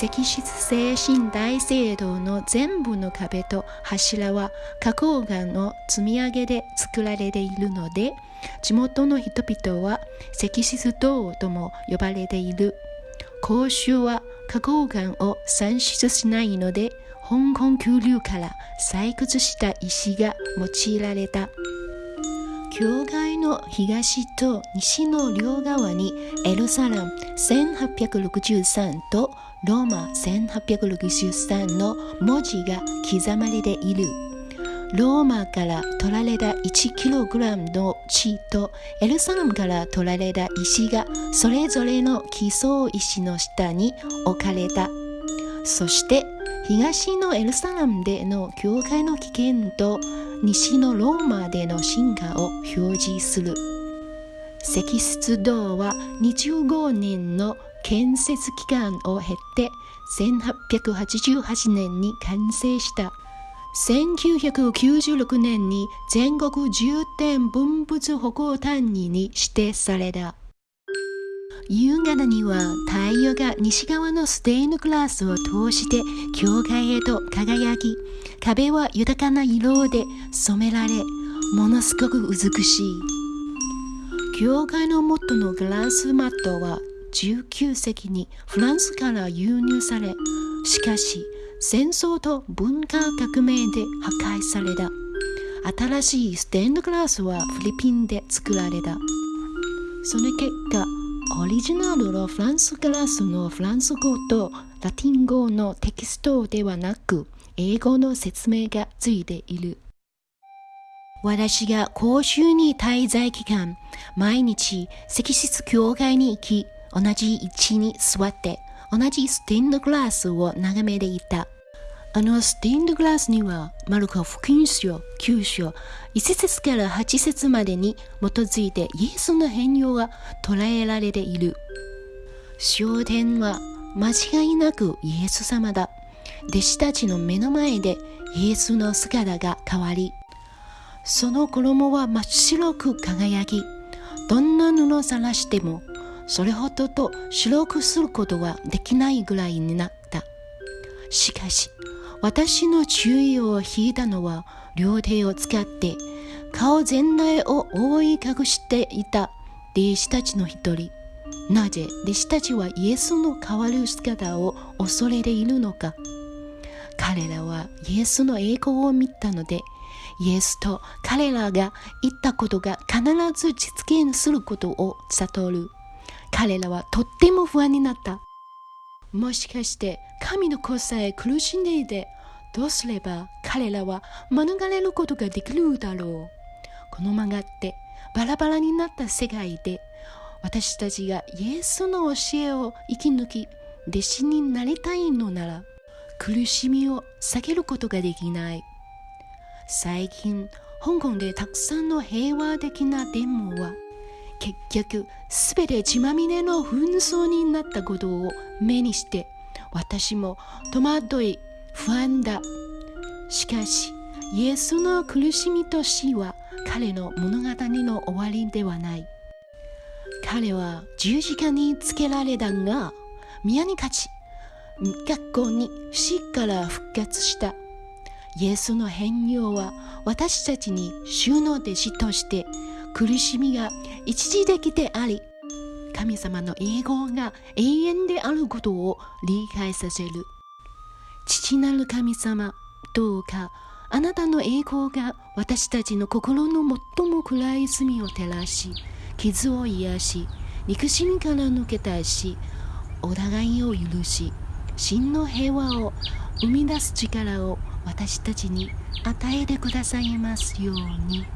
石室精神大聖堂の全部の壁と柱は花崗岩の積み上げで作られているので地元の人々は石室塔とも呼ばれている。公衆は花崗岩を産出しないので香港急流から採掘した石が用いられた。教会の東と西の両側にエルサラム1863とローマ1863の文字が刻まれている。ローマから取られた 1kg の地とエルサレムから取られた石がそれぞれの基礎石の下に置かれた。そして東のエルサレムでの教会の危険と西のローマでの進化を表示する。石室堂は25年の建設期間を経て1888年に完成した。1996年に全国重点文物保護単位に指定された。夕方には太陽が西側のステイングラスを通して教会へと輝き、壁は豊かな色で染められ、ものすごく美しい。教会の元のグラスマットは19世紀にフランスから輸入され、しかし戦争と文化革命で破壊された。新しいステンドグラスはフィリピンで作られた。その結果、オリジナルのフランスグラスのフランス語とラティン語のテキストではなく、英語の説明がついている。私が公衆に滞在期間、毎日石室教会に行き、同じ位置に座って同じステンドグラスを眺めていた。あのスティンドグラスには、マルコ福音書9章、1節から8節までに基づいてイエスの変容が捉えられている。焦点は間違いなくイエス様だ。弟子たちの目の前でイエスの姿が変わり、その衣は真っ白く輝き、どんな布を晒してもそれほどと白くすることはできないぐらいになった。しかし、私の注意を引いたのは両手を使って顔全体を覆い隠していた弟子たちの一人。なぜ弟子たちはイエスの変わる姿を恐れているのか。彼らはイエスの栄光を見たので、イエスと彼らが言ったことが必ず実現することを悟る。彼らはとっても不安になった。もしかして神の子さえ苦しんでいてどうすれば彼らは免れることができるだろう？この曲がってバラバラになった世界で私たちがイエスの教えを生き抜き弟子になりたいのなら苦しみを避けることができない。最近香港でたくさんの平和的なデモは結局すべて血まみれの紛争になったことを目にして私も戸惑い不安だ。しかしイエスの苦しみと死は彼の物語の終わりではない。彼は十字架につけられたが宮に勝ち学校に死から復活した。イエスの変容は私たちに主の弟子として苦しみが一時的であり、神様の栄光が永遠であることを理解させる。父なる神様、どうかあなたの栄光が私たちの心の最も暗い罪を照らし、傷を癒し、肉親から抜け出し、お互いを許し、真の平和を生み出す力を私たちに与えてくださいますように。